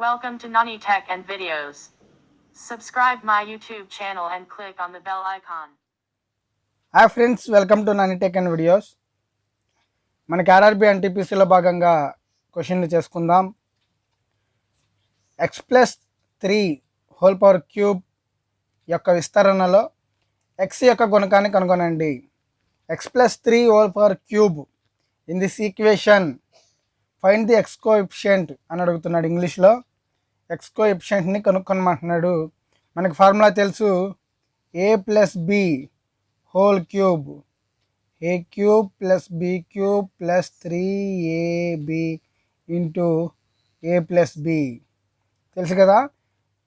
Welcome to Nani Tech and Videos. Subscribe my YouTube channel and click on the bell icon. Hi friends welcome to Nani tech and videos మనకి RRB ఎన్టీపీసీలో భాగంగా క్వశ్చన్లు చేసుకుందాం. X plus three whole power cube యొక్క విస్తరణలో x యొక్క గుణకాన్ని కనుగొనండి. X plus three whole power cube in this equation find the x coefficient అని అడుగుతున్నాడు ఇంగ్లీష్లో ఎక్స్కో కోఎఫిషియంట్ని కనుక్కొనమంటున్నాడు. మనకి ఫార్ములా తెలుసు. A plus b whole cube a cube plus b cube plus three a b into a plus b తెలుసు కదా?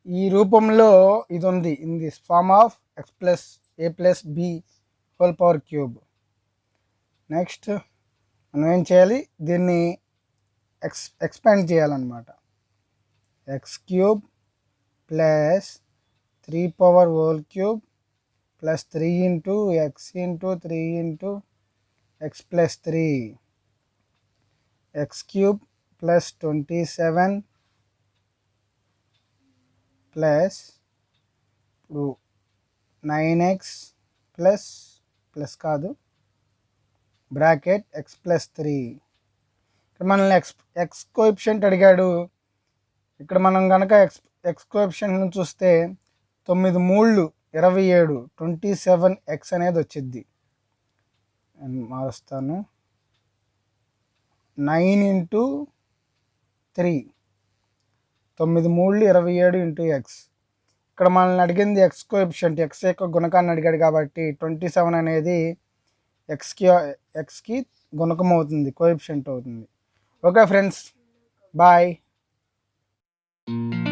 ఈ రూపంలో ఇది ఉంది in this form of x plus a plus b whole power cube next మనం ఏం చేయాలి? దీన్ని ఎక్స్ ఎక్స్పాండ్ చేయాలన్నమాట. X cube plus three power whole cube plus three into x into three into x plus three. X cube plus twenty seven plus ఇప్పుడు nine x plus plus కాదు bracket x plus three. మనల్ని x x coefficient అడిగాడు. ఇక్కడ మనం కనుక X ఎక్స్క్రిప్షన్ చూస్తే తొమ్మిది మూళ్ళు ఇరవై ఏడు ట్వంటీ సెవెన్ ఎక్స్ అనేది వచ్చింది మారుస్తాను. నైన్ ఇంటూ త్రీ తొమ్మిది మూళ్ళు ఇరవై ఏడు ఇంటూ ఎక్స్. ఇక్కడ మనల్ని అడిగింది ఎక్స్ కోఎఫిషియంట్ ఎక్స్ యొక్క గుణకాన్ని అడిగాడు కాబట్టి ట్వంటీ సెవెన్ అనేది ఎక్స్కి ఎక్స్కి గుణకం అవుతుంది కోఎఫిషియంట్ అవుతుంది. Okay friends bye. Mm-hmm.